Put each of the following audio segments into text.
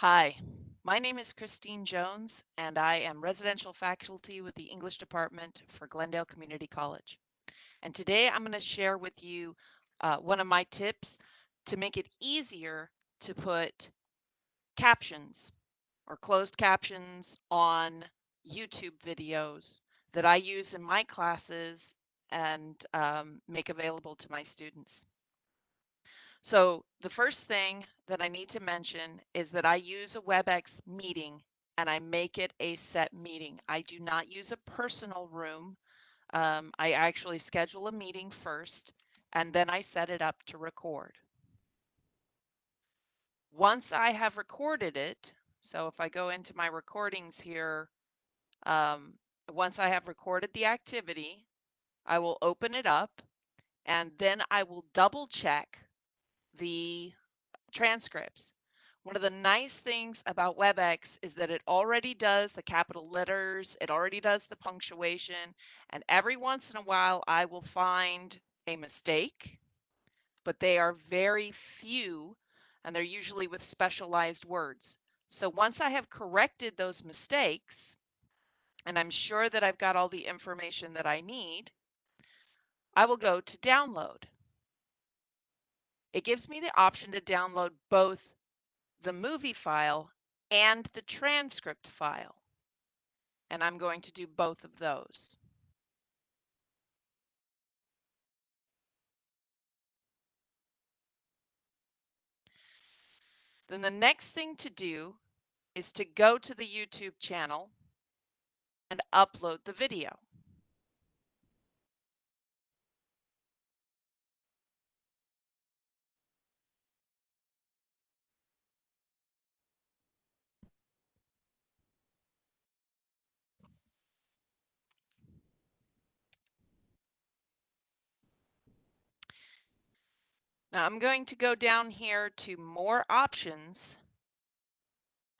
Hi, my name is Christine Jones, and I am residential faculty with the English department for Glendale Community College. And today I'm going to share with you uh, one of my tips to make it easier to put captions or closed captions on YouTube videos that I use in my classes and um, make available to my students. So the first thing that I need to mention is that I use a WebEx meeting and I make it a set meeting. I do not use a personal room. Um, I actually schedule a meeting first and then I set it up to record. Once I have recorded it, so if I go into my recordings here, um, once I have recorded the activity, I will open it up and then I will double check the transcripts. One of the nice things about WebEx is that it already does the capital letters, it already does the punctuation, and every once in a while I will find a mistake, but they are very few and they're usually with specialized words. So once I have corrected those mistakes, and I'm sure that I've got all the information that I need, I will go to download. It gives me the option to download both the movie file and the transcript file. And I'm going to do both of those. Then the next thing to do is to go to the YouTube channel and upload the video. Now I'm going to go down here to more options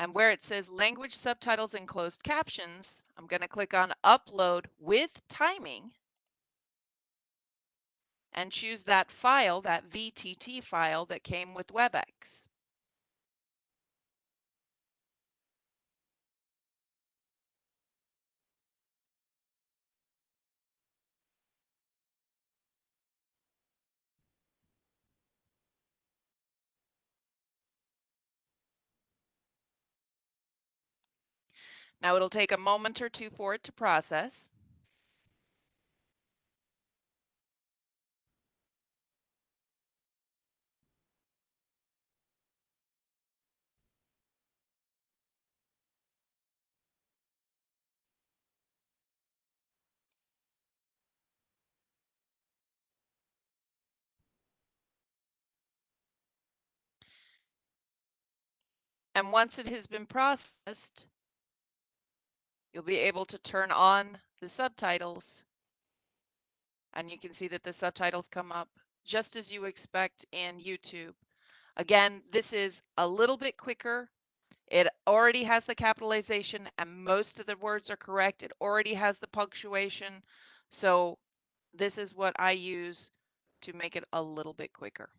and where it says language subtitles and closed captions, I'm going to click on upload with timing and choose that file, that VTT file that came with WebEx. Now it'll take a moment or two for it to process. And once it has been processed, you'll be able to turn on the subtitles and you can see that the subtitles come up just as you expect in YouTube. Again, this is a little bit quicker. It already has the capitalization and most of the words are correct. It already has the punctuation. So this is what I use to make it a little bit quicker.